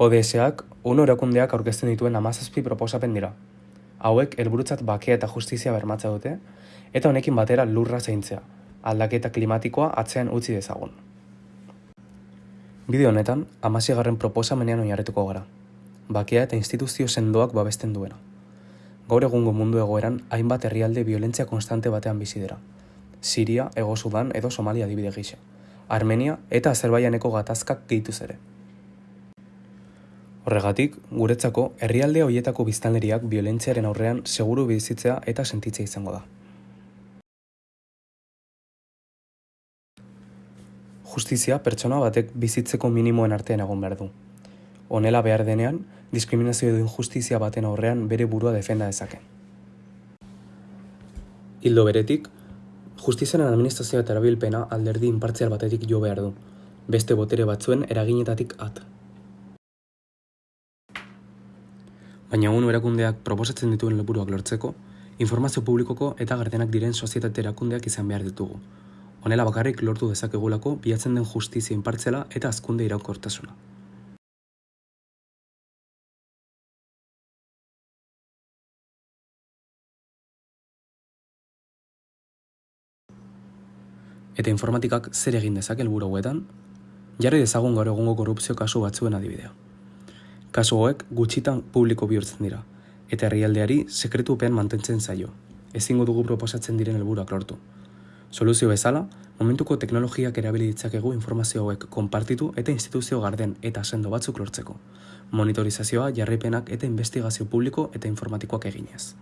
ODS-ak UNO erakundeak aurkezten dituen hamazazpi proposapen dira. Hauek helburutzat bakea eta justizia bermatza dute, eta honekin batera lurra zaintzea, aldaketa klimatikoa atzean utzi dezagun. Bideo honetan, amazigarren proposamenean oinarretuko gara. Bakea eta instituzio sendoak babesten duena. Gaur egungo mundu egoeran, hainbat herrialde violentzia konstante batean bizi dira. Siria, Ego Sudan edo Somalia adibide gisa. Armenia eta Azerbaianeko gatazkak gehituz ere. Horregatik, guretzako, herrialde hoietako biztanleriak violentziaren aurrean seguru bizitzea eta sentitzea izango da. Justizia pertsona batek bizitzeko minimoen artean egon behar du. Honela behar denean, diskriminazio edo injustizia baten aurrean bere burua defenda dezake. Hildo beretik, justiziaren administrazioa eta erabilpena alderdi inpartzial batetik jo behar du, beste botere batzuen eraginetatik at. Baina UNO erakundeak proposatzen dituen helburuak lortzeko, informazio publikoko eta gardenak diren sozietate erakundeak izan behar ditugu. Honela bakarrik lortu dezakegulako bilatzen den justizia inpartzela eta azkunde iraunkortasuna. Eta informatikak zer egin dezake helburu hauetan? Jarri dezagun gaur egungo korrupzio kasu batzuen adibidea. Kasu hauek gutxitan publiko bihurtzen dira, eta herrialdeari sekretupean mantentzen zaio. Ezingo dugu proposatzen diren helburuak lortu. Soluzio bezala, momentuko teknologiak erabili ditzakegu informazio hauek konpartitu eta instituzio garden eta sendo batzuk lortzeko. Monitorizazioa, jarraipenak eta investigazio publiko eta informatikoak eginez.